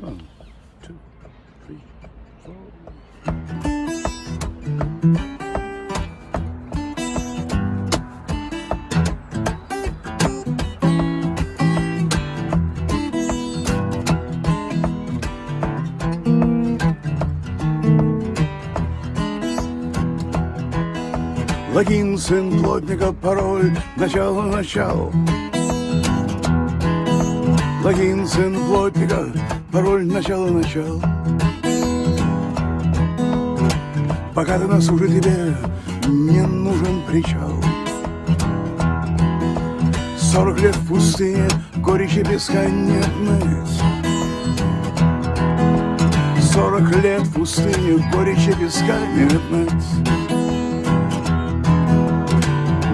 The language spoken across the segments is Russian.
One, two, three, four. Логин, сын плотника, пароль, начало, начало. Логин, сын плотника, пароль, начало, начало. Пока ты на суше тебе не нужен причал. Сорок лет в пустыне, горечи песка нет мыть. Сорок лет в пустыне, горечи песка нет мыть.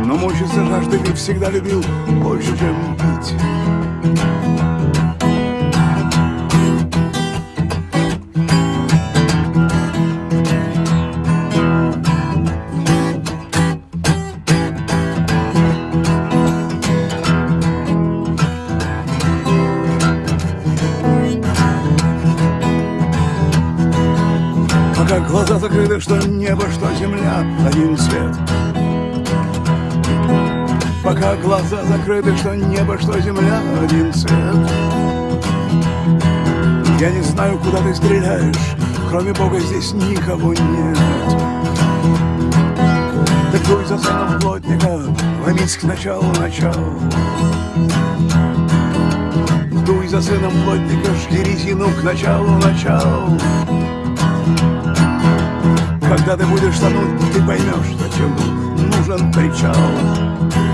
Но мучиться жажды ты всегда любил больше, чем пить. Пока глаза закрыты, что небо, что земля, один свет. Пока глаза закрыты, что небо, что земля, один цвет. Я не знаю, куда ты стреляешь, кроме Бога здесь никого нет. Так дуй за сыном плотника, ломись к началу начал. Дуй за сыном плотника, жги резину к началу начал. Когда ты будешь тонуть, ты поймешь, зачем нужен причал.